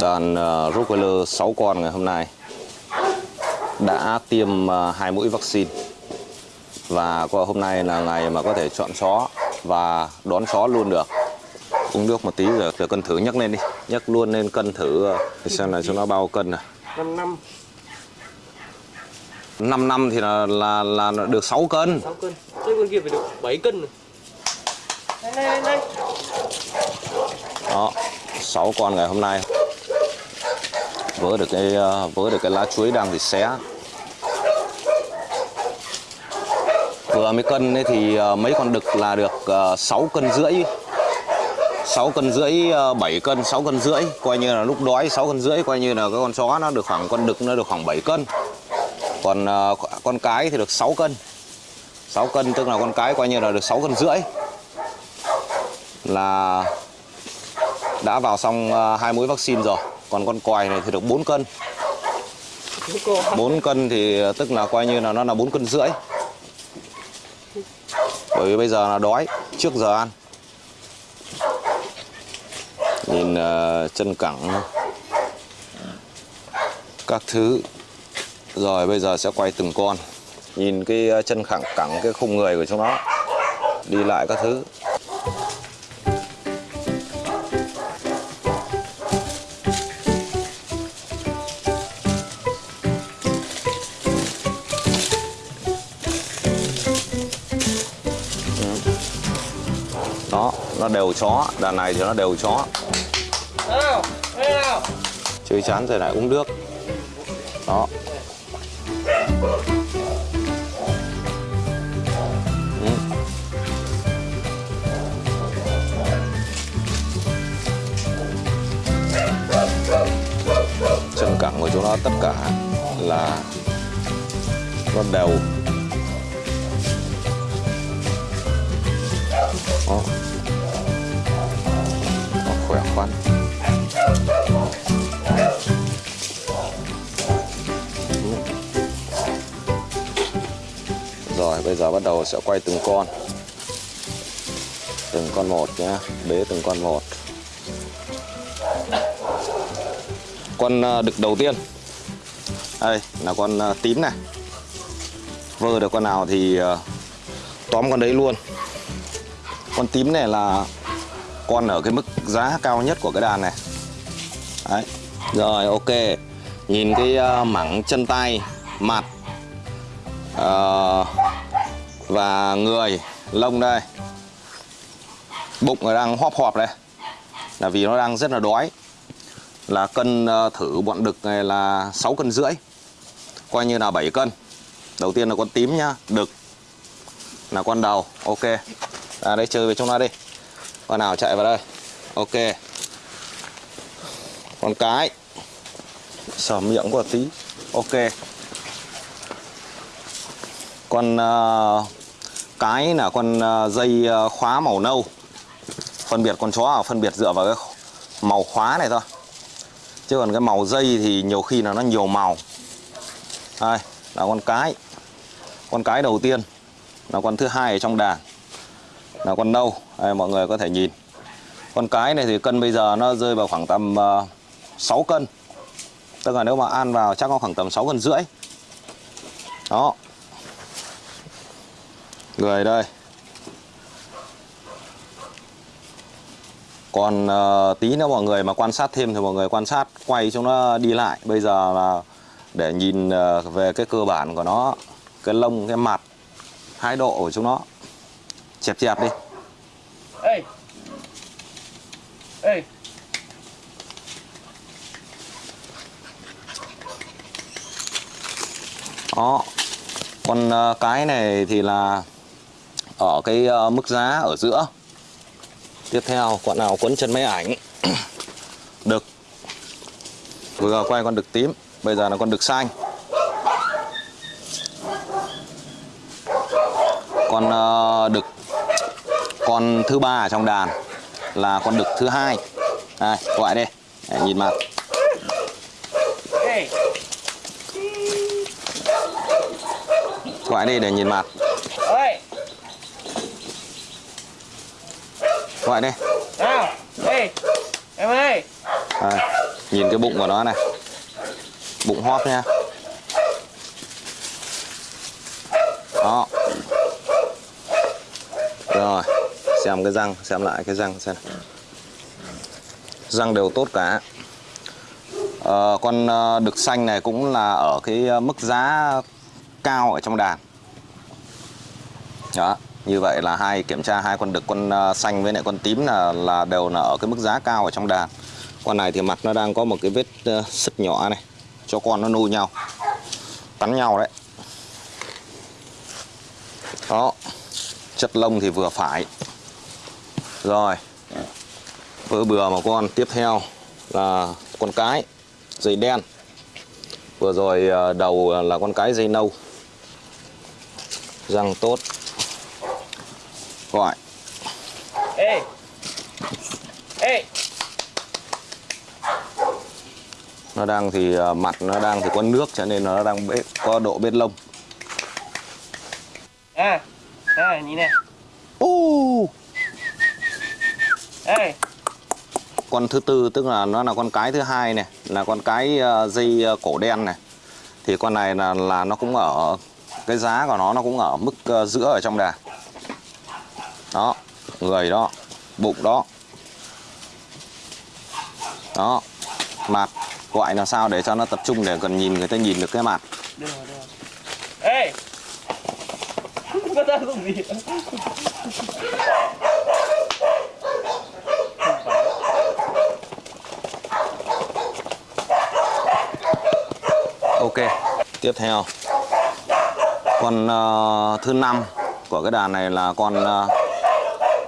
Đàn uh, Rottweiler 6 con ngày hôm nay đã tiêm uh, hai mũi vaccine. Và qua hôm nay là ngày mà có thể chọn chó và đón chó luôn được. Uống nước một tí rồi để cân thử nhấc lên đi nhấc luôn lên cân thử uh, xem là cho nó bao cân này 5 năm. 5 năm thì là là, là được 6 cân. 6 cân. Thế con kia phải được 7 cân rồi. Đây đây đây. Đó 6 con ngày hôm nay vỡ được cái ờ, vỡ được cái lá chuối đang thì xé. Vừa mới cân ấy thì ờ, mấy con đực là được ờ, 6 cân rưỡi. 6 cân rưỡi 7 cân 6 cân rưỡi. Coi như là lúc đói 6 cân rưỡi, coi như là cái con chó nó được khoảng, con đực nó được khoảng 7 cân. Còn con cái thì được 6 cân. 6 cân tức là con cái coi như là được 6 cân rưỡi. Là đã vào xong hai mũi vaccine rồi còn con còi này thì được 4 cân. 4 cân thì tức là coi như là nó là 4 cân rưỡi. Bởi vì bây giờ là đói trước giờ ăn. Nhìn uh, chân cẳng các thứ. Rồi bây giờ sẽ quay từng con. Nhìn cái ờ, chân cẳng cẳng cái khung người của chúng nó. Đi lại các thứ. Đều chó đàn này thì nó đều chó chơi chán rồi lại uống nước đó Ừ. chân cẳng của chúng nó tất cả là nó đều đó nó Rồi, bây giờ bắt đầu sẽ quay từng con. Từng con một nhé Bế từng con một. Con ờ, đực đầu tiên. Đây, là con ờ, tím này. Vơ được con nào thì ờ, tóm con đấy luôn. Con tím này là con ở cái mức giá cao nhất của cái đàn này. Đấy Rồi ok. Nhìn cái uh, mảng chân tay Mặt uh, và người lông đây. Bụng nó đang hóp họp đây là vì nó đang rất là đói. Là cân uh, thử bọn đực này là 6 cân rưỡi coi như là 7 cân. Đầu tiên là con tím nhá đực là con đầu ok. Ra đây chơi về trong nó đi con nào chạy vào đây? Ok. Con cái. Sờ miệng của tí. Ok. Con uh, cái là con uh, dây uh, khóa màu nâu. Phân biệt con chó là phân biệt dựa vào cái màu khóa này thôi. Chứ còn cái màu dây thì nhiều khi là nó nhiều màu. Đây là con cái. Con cái đầu tiên. Là con thứ hai ở trong đàn là con nâu. Đây, mọi người có thể nhìn. Con cái này thì cân bây giờ nó rơi vào khoảng tầm ờ, uh, 6 cân. Tức là nếu mà ăn vào chắc có khoảng tầm 6 cân rưỡi. Đó. Người đây. Còn uh, tí nữa mọi người mà quan sát thêm thì mọi người quan sát quay cho nó đi lại. Bây giờ là để nhìn uh, về cái cơ bản của nó cái lông cái mặt hai độ của chúng nó chẹp chẹp đi. Ê. Ê. Đó. Con uh, cái này thì là ở cái uh, mức giá ở giữa. Tiếp theo con nào quấn chân máy ảnh. Đực vừa quay con đực tím bây giờ là con đực xanh. Con uh, đực con thứ ba ở trong đàn là con đực thứ hai. Đây gọi đây để nhìn mặt. Gọi đi để nhìn mặt. Gọi đi. Nào Em ơi à, nhìn cái bụng của nó này. Bụng hóp nha. Đó. Rồi xem cái răng xem lại cái răng xem răng đều tốt cả. À, con ờ, đực xanh này cũng là ở cái ờ, mức giá cao ở trong đàn. Đó như vậy là hai kiểm tra hai con đực con xanh với lại con tím là là đều là ở cái mức giá cao ở trong đàn. Con này thì mặt nó đang có một cái vết sứt nhỏ này cho con nó nuôi nhau cắn nhau đấy. Đó chất lông thì vừa phải rồi. Vỡ bừa một con. Tiếp theo là con cái dây đen. Vừa rồi ờ, đầu là con cái dây nâu. Răng tốt. Gọi. Ê. Ê. Nó đang thì ờ, mặt nó đang thì có nước cho nên nó đang bế, có độ bết lông À. À nhìn này Ê. Con thứ tư tức là nó là con cái thứ hai này là con cái ờ, dây ờ, cổ đen này. Thì con này là là nó cũng ở cái giá của nó nó cũng ở mức ờ, giữa ở trong đàn đó người đó bụng đó. Đó mặt gọi làm sao để cho nó tập trung để cần nhìn người ta nhìn được cái mặt Được rồi, được rồi. Ê. Có gì ok tiếp theo. Con uh, thứ năm của cái đàn này là con uh,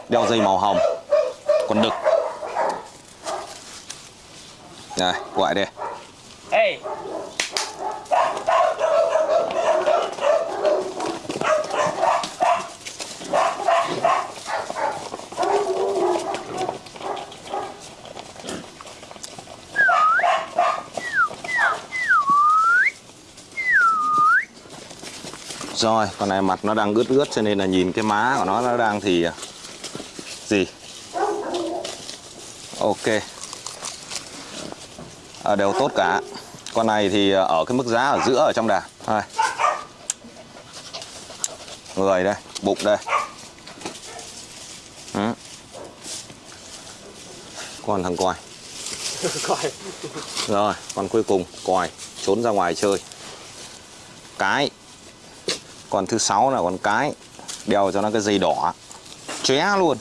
đeo dây màu hồng. Con đực. Đây gọi đây rồi con này mặt nó đang ướt ướt cho nên là nhìn cái má của nó nó đang thì ờ, gì? Ok. À, đều tốt cả. Con này thì ờ, ở cái mức giá ở giữa ở trong đàn. Đây. người đây bụng đây. Ừ. con thằng Coi rồi con cuối cùng còi trốn ra ngoài chơi. Cái còn thứ sáu là con cái. Đeo cho nó cái dây đỏ. Chóe luôn.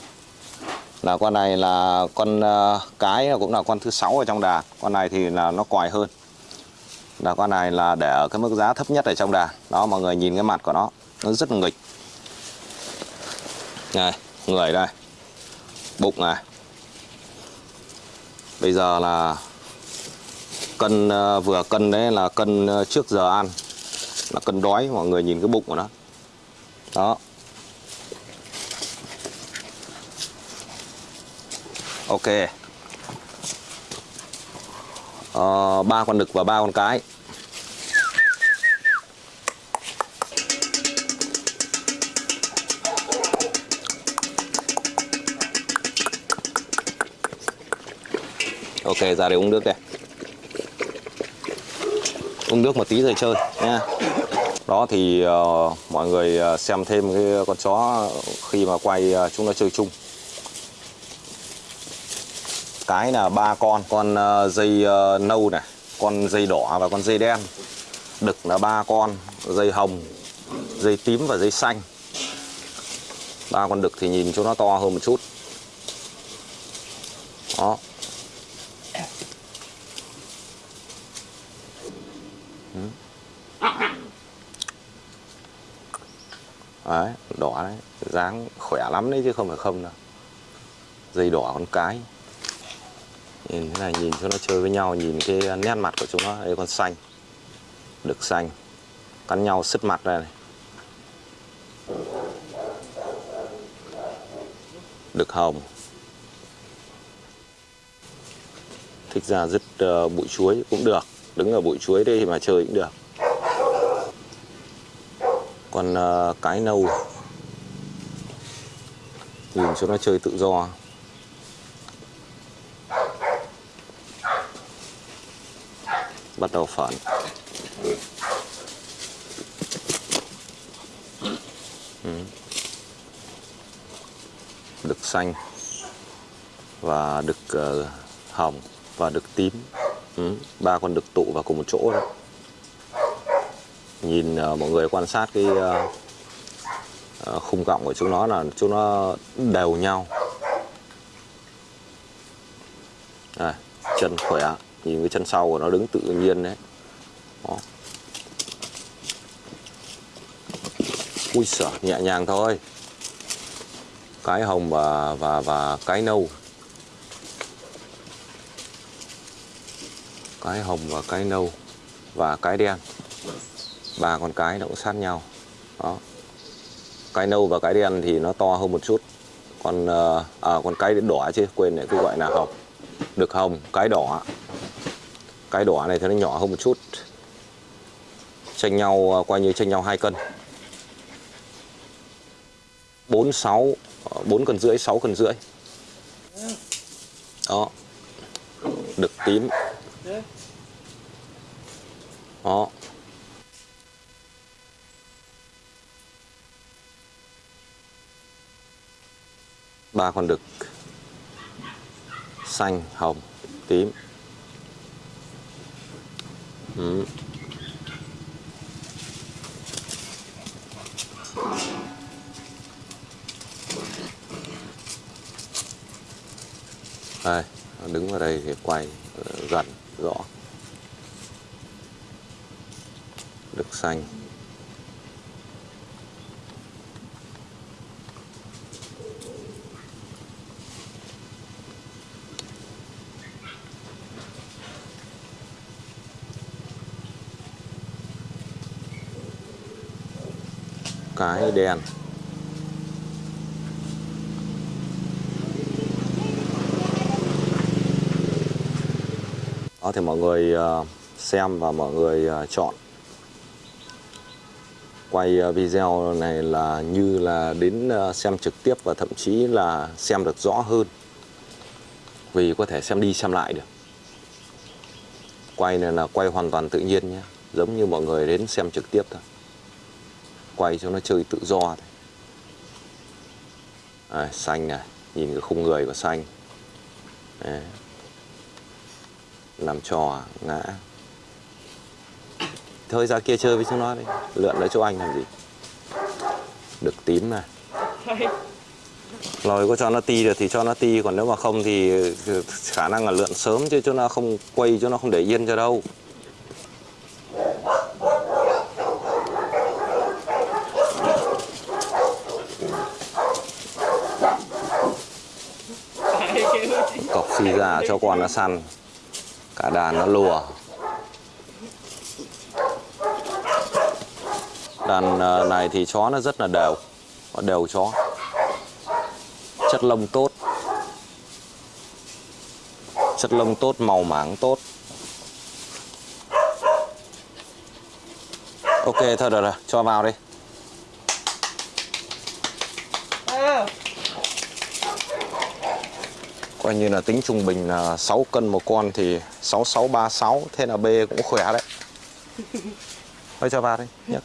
Là con này là con ờ, cái cũng là con thứ sáu ở trong đàn con này thì là nó còi hơn. Là con này là để ở cái mức giá thấp nhất ở trong đàn đó, mọi người nhìn cái mặt của nó. Nó rất là nghịch. Này, người đây. Bụng này. Bây giờ là cân ờ, vừa cân đấy là cân ờ, trước giờ ăn là cân đói, mọi người nhìn cái bụng của nó. Đó. Ok. Ba ba con đực và ba con cái. Ok, ra đây uống nước đây uống nước một tí rồi chơi nha. Đó thì uh, mọi người ờ, xem thêm cái con chó khi mà quay uh, chúng nó chơi chung. Cái là ba con con uh, dây uh, nâu này con dây đỏ và con dây đen. Đực là ba con dây hồng dây tím và dây xanh. Ba con đực thì nhìn chúng nó to hơn một chút. Đó. Đấy đỏ đấy. Dáng khỏe lắm đấy chứ không phải không đâu. Dây đỏ con cái. Nhìn thế này nhìn cho nó chơi với nhau nhìn cái nét mặt của chúng nó đây con xanh. Được xanh. Cắn nhau sứt mặt ra này. Được hồng. Thích ra dứt uh, bụi chuối cũng được. Đứng ở bụi chuối đây thì mà chơi cũng được còn ờ, cái nâu nhìn cho nó chơi tự do. Bắt đầu phản. Ừ. Đực xanh và đực ờ, hồng và đực tím. Ừ. ba con đực tụ vào cùng một chỗ đó nhìn ờ, mọi người quan sát cái ờ, ờ, khung cọng của chúng nó là chúng nó đều nhau. À, chân khỏe nhìn cái chân sau của nó đứng tự nhiên đấy. Đó. ui sợ nhẹ nhàng thôi. Cái hồng và và và cái nâu. Cái hồng và cái nâu và cái đen ba con cái nó cũng sát nhau. Đó. Cái nâu và cái đen thì nó to hơn một chút. Còn ờ, à, còn cái đỏ chứ quên lại cứ gọi là hồng được hồng cái đỏ. Cái đỏ này thì nó nhỏ hơn một chút. Tranh nhau ờ, coi như tranh nhau hai cân. Bốn sáu ờ, bốn cân rưỡi sáu cân rưỡi. Đó. Đực tím. Đó. Ba con đực. Xanh, hồng, tím. Ừ. đây đứng vào đây thì quay ờ, gần, rõ. Đực xanh. Cái đèn. đó, thì mọi người ờ, xem và mọi người ờ, chọn. Quay ờ, video này là như là đến xem trực tiếp và thậm chí là xem được rõ hơn. Vì có thể xem đi xem lại được. Quay này là quay hoàn toàn tự nhiên nhé. Giống như mọi người đến xem trực tiếp thôi quay cho nó chơi tự do thôi. À, xanh này nhìn cái khung người của xanh. Đấy. làm trò ngã. Thôi ra kia chơi với chúng nó đi. Lượn lấy chỗ anh làm gì? Được tím này rồi có cho nó ti được thì cho nó ti còn nếu mà không thì khả năng là lượn sớm chứ cho nó không quay cho nó không để yên cho đâu. Xì phi ra cho con nó săn, cả đàn nó lùa. Đàn ờ, này thì chó nó rất là đều đều chó. Chất lông tốt. Chất lông tốt, màu mảng tốt. Ok, thôi, được rồi, cho vào đi. Coi như là tính trung bình là 6 cân một con thì 6636 thế là B cũng khỏe đấy. Thôi cho vào đi nhấc